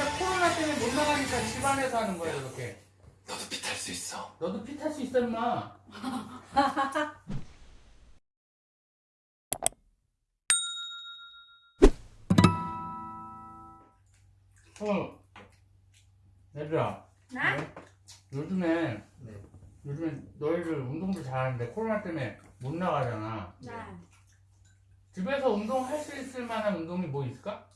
진짜 코로나 때문에 못 나가니까 집안에서 하는 거야 이렇게. 너도 피 탈 수 있어. 너도 피 탈 수 있어 임마. 어, 얘들아. 네? 요즘에 네. 요즘에 너희들 운동도 잘하는데 코로나 때문에 못 나가잖아. 네. 집에서 운동할 수 있을 만한 운동이 뭐 있을까?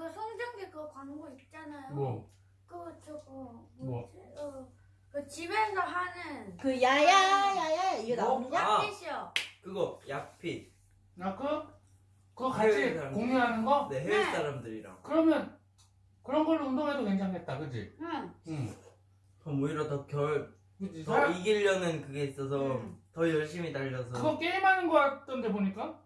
아, 그 송정기 그거 광고 있잖아요. 뭐? 그거 저거 뭐? 어, 그 집에서 하는 그 야야 야야 이거 뭐? 나오느냐? 아. 약빛이요. 그거 약핏. 나 그? 그거 같이 해외 사람들. 공유하는 거? 네 해외 네. 사람들이랑. 그러면 그런 걸로 운동해도 괜찮겠다, 그지? 응. 응. 그럼 오히려 더결 그지? 더 사람- 이기려는 그게 있어서 음. 더 열심히 달려서 그거 게임하는 거 같던데 보니까?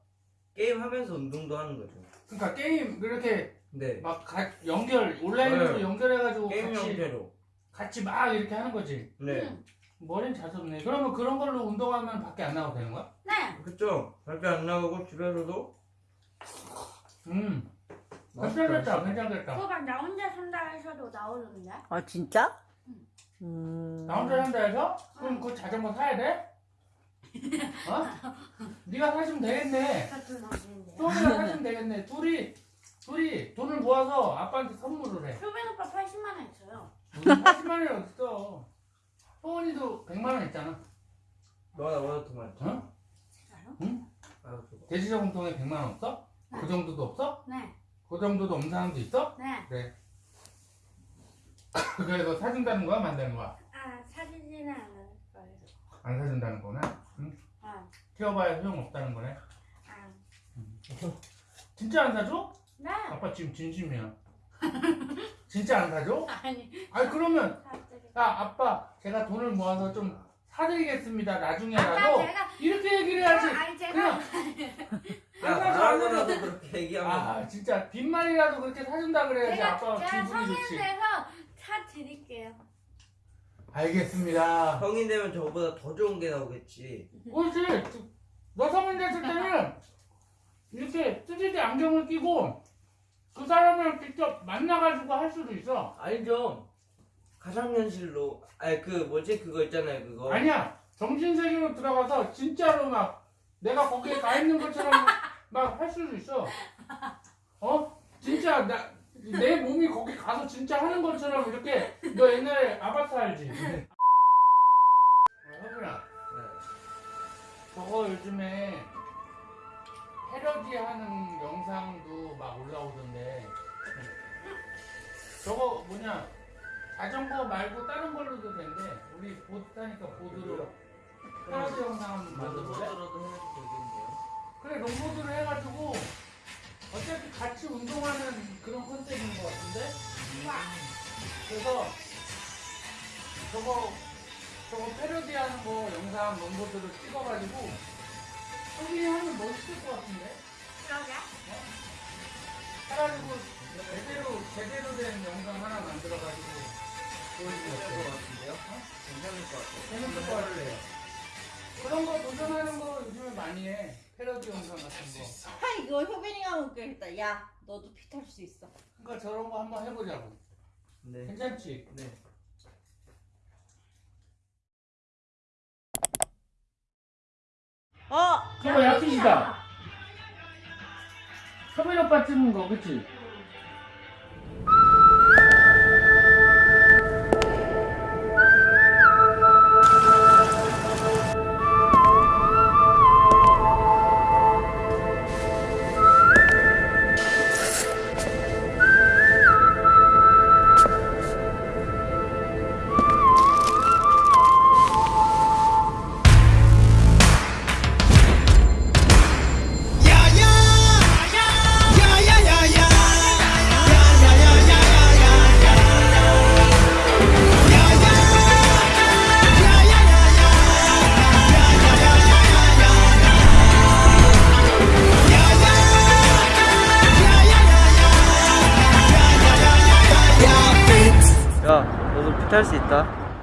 게임 하면서 운동도 하는 거죠. 그러니까 게임 그렇게 네. 막 가- 연결 온라인으로 네. 연결해가지고 게임 같이 형태로. 같이 막 이렇게 하는 거지. 네. 응. 머리는 잘 썼네. 그러면 그런 걸로 운동하면 밖에 안 나가도 되는 거야? 네. 그쵸? 밖에 안 나가고 집에서도 음. 괜찮겠다. 괜찮겠다. 그거 나 혼자 산다 해서도 나오는데. 아 진짜? 응. 음. 나 혼자 산다 해서? 그럼 그 자전거 사야 돼? 어? 네가 사주면 되겠네. 소원이가 사주면 되겠네. 둘이 둘이 돈을 모아서 아빠한테 선물을 해. 효빈 오빠 80만 원 있어요. 무슨 80만 원이 어딨어. 소원이도 100만 원 있잖아. 너가 나보다 더 많죠? 어? 진짜요? 아 그거. 돼지저금통에 100만 원 없어? 그 정도도 없어? 네. 그 정도도 없는 사람도 있어? 네. 그래서 사준다는 거야, 만다는 거야? 아, 사주지는 않을 거예요. 안 사준다는 거나? 응? 아, 키워봐야 소용없다는 거네. 아. 진짜 안 사줘? 네. 아빠 지금 진심이야. 진짜 안 사줘? 아니, 아니 그러면. 야 아빠 제가 돈을 모아서 좀 사드리겠습니다 나중에라도 제가 이렇게 얘기를 해야지 아니 제가 그냥 야 안 사줘 안 나라고라도 사줘 그렇게 얘기하면 아 진짜 빈말이라도 그렇게 사준다 그래야지 제가 아빠가 제가 기분이 성인 좋지 돼서 사드릴게요. 알겠습니다. 성인 되면 저보다 더 좋은 게 나오겠지. 그렇지. 너 성인 됐을 때는 이렇게 3D 안경을 끼고 그 사람을 직접 만나가지고 할 수도 있어. 알죠? 가상현실로. 아니 그 뭐지? 그거 있잖아요 그거. 아니야. 정신세계로 들어가서 진짜로 막 내가 거기에 가 있는 것처럼 막 할 수도 있어. 어? 진짜 나 내 몸이 거기 가서 진짜 하는 것처럼 이렇게 너 옛날에 아바타 알지? 어, 허준아 네. 저거 요즘에 패러디 하는 영상도 막 올라오던데 저거 뭐냐 자전거 말고 다른 걸로도 된대 우리 보드 타니까 보드로 패러디 영상 한번 만들어볼래? 만들어도 해도 되겠네요. 그래 롱보드를 해가지고 그런 컨셉인 것 같은데 그래서 저거 저거 패러디하는 거 영상 롱보드를 찍어가지고 소비 하면 멋있을 것 같은데 그러게. 해가지고 제대로 제대로 된 영상 하나 만들어가지고 보여주면 괜찮을 것 어때? 같은데요? 괜찮을 것 같아요. 재밌을 것 같아요. 그런 거 도전하는 거 요즘에 많이 해. 패러디 영상 같은 거. 아 이거 효빈이가 웃겨겠다. 야 너도 피탈수 있어. 그러니까 저런 거 한번 해보자고. 네. 괜찮지? 네. 어. 저거 약이다. 서민 오빠 찍은 거, 그치? 탈 수 있다.